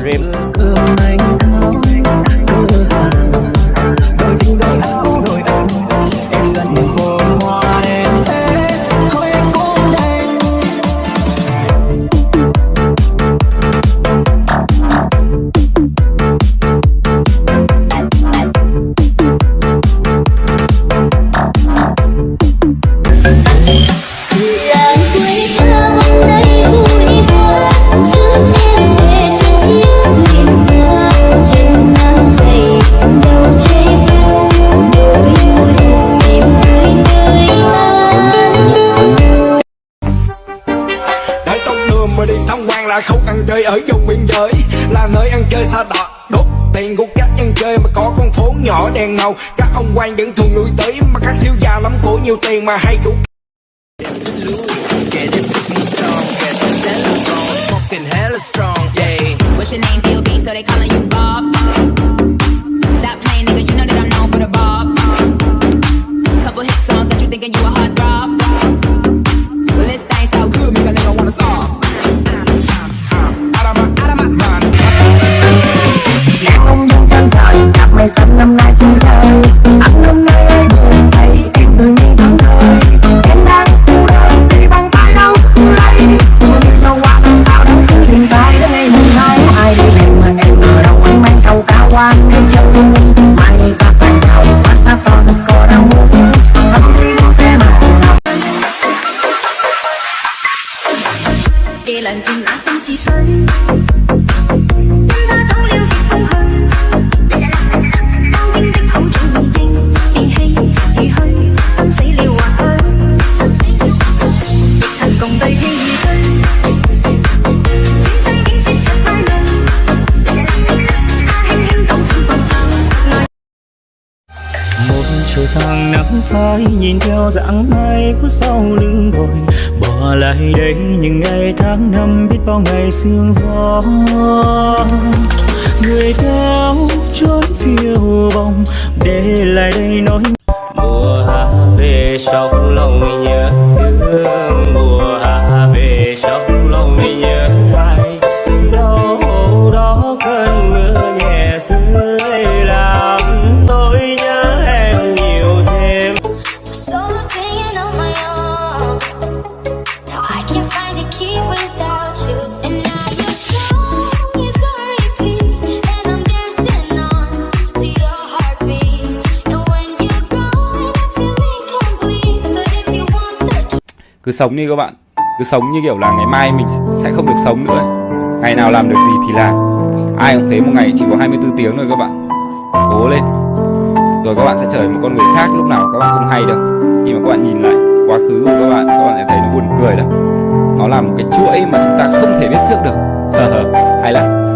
漸冷 ăn chơi ở vùng biên giới Là nơi ăn chơi xa đỏ đốt tiền của các dân chơi mà có con phố nhỏ đèn màu Các ông quan vẫn thường lui tới mà các thiếu gia lắm của nhiều tiền mà hay cũng What's your name, B.O.B., so they calling you Bob? Nắng phai, nhìn theo dáng ai của sau lưng đồi bỏ lại đây những ngày tháng năm, biết bao ngày sương gió. Người theo trốn phiêu bồng để lại đây nỗi mùa hạ về trong lòng nhớ cứ sống đi các bạn. Cứ sống như kiểu là ngày mai mình sẽ không được sống nữa. Ngày nào làm được gì thì làm. Ai cũng thấy một ngày chỉ có 24 tiếng thôi các bạn. Cố lên. Rồi các bạn sẽ trở thành một con người khác lúc nào các bạn không hay đâu. Khi mà các bạn nhìn lại quá khứ của các bạn các bạn sẽ thấy nó buồn cười đâu. nó là một cái chuỗi mà chúng ta không thể biết trước được. Hay là.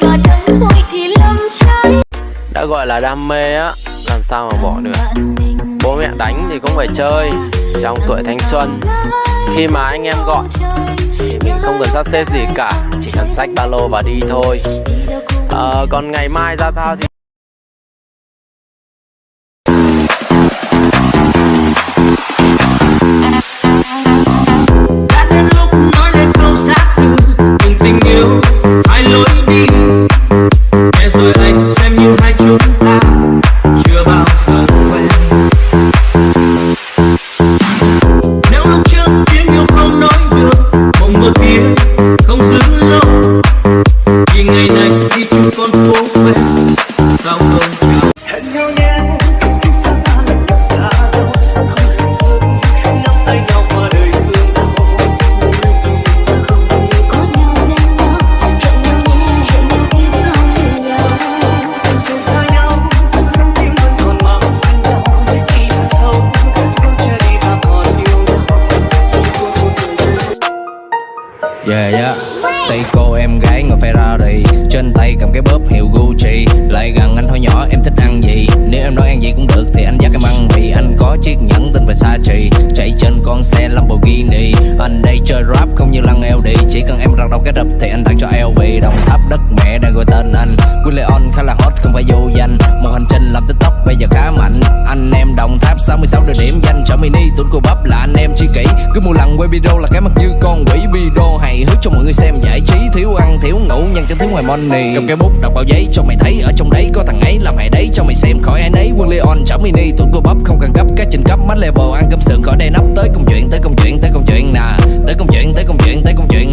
Và đắng thôi thì lâm trái. Đã gọi là đam mê á Làm sao mà bỏ được? Bố mẹ đánh thì cũng phải chơi Trong tuổi thanh xuân. Khi mà anh em gọi Thì mình không cần sắp xếp gì cả Chỉ cần xách ba lô và đi thôi. Ờ, Còn ngày mai ra thao thì Yeah yeah Tay cô em gái ngồi Ferrari. Trên tay cầm cái bóp hiệu Gucci. Lại gần anh hỏi nhỏ, em thích ăn gì? Nếu em nói ăn gì cũng được, thì anh dắt em ăn. Mì Anh có chiếc nhẫn tên Versace. Chạy trên con xe Lamborghini. Anh đây chơi rap không như lăng LD Chỉ cần em răng đầu cái đập thì anh tặng cho LV Đồng tháp đất mẹ đang gọi tên anh. William khá là hot, không phải vô danh. Một hành trình làm tiktok bây giờ khá mạnh. Anh em đồng tháp 66 địa điểm. Danh Chở mini tuấn cô bắp. Cứ một lần quay video là cái mặt như con quỷ video hài hước cho mọi người xem giải trí, thiếu ăn, thiếu ngủ nhân cho thiếu ngoài money. Cầm cái bút, đọc bao giấy cho mày thấy. Ở trong đấy có thằng ấy, làm hại đấy cho mày xem. Khỏi ai nấy, quân leon chở mini tuấn cô bắp, không cần gấp các trình cấp. Mắt level ăn cơm sườn, khỏi đây nắp. Tới công chuyện, tới công chuyện, tới công chuyện nè. Tới công chuyện, tới công chuyện, tới công chuyện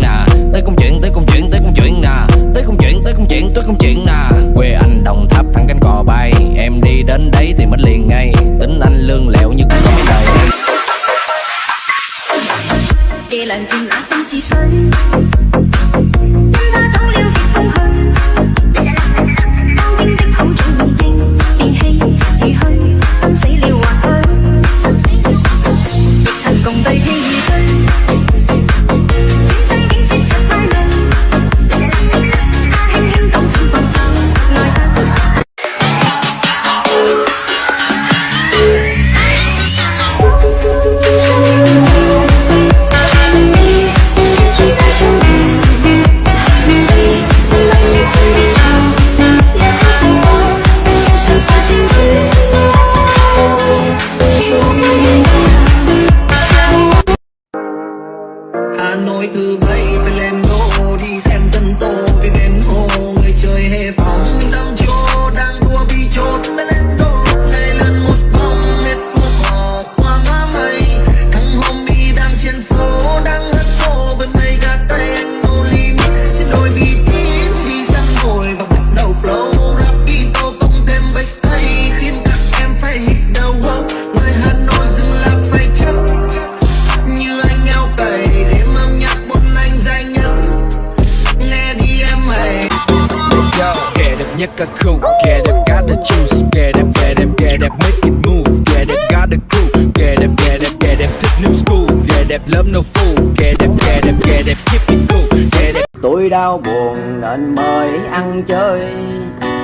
đẹp love no fool Kẻ đẹp, kẻ đẹp, kẻ đẹp keep it cool. Kẻ đẹp. Tôi đau buồn nên mời ăn chơi.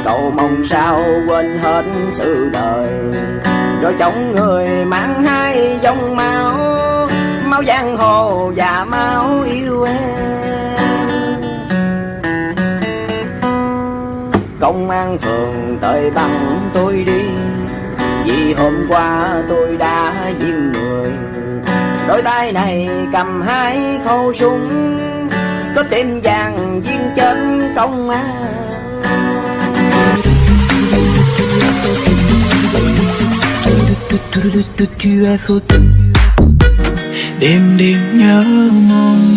Cầu mong sao quên hết sự đời. Rồi chống người mang hai dòng máu. Máu giang hồ và máu yêu em. Công an phường tới bằng tôi đi. Vì hôm qua tôi đã Đôi tay này cầm hai khẩu súng, Có tên vàng viên trên công an. Đêm đêm nhớ mong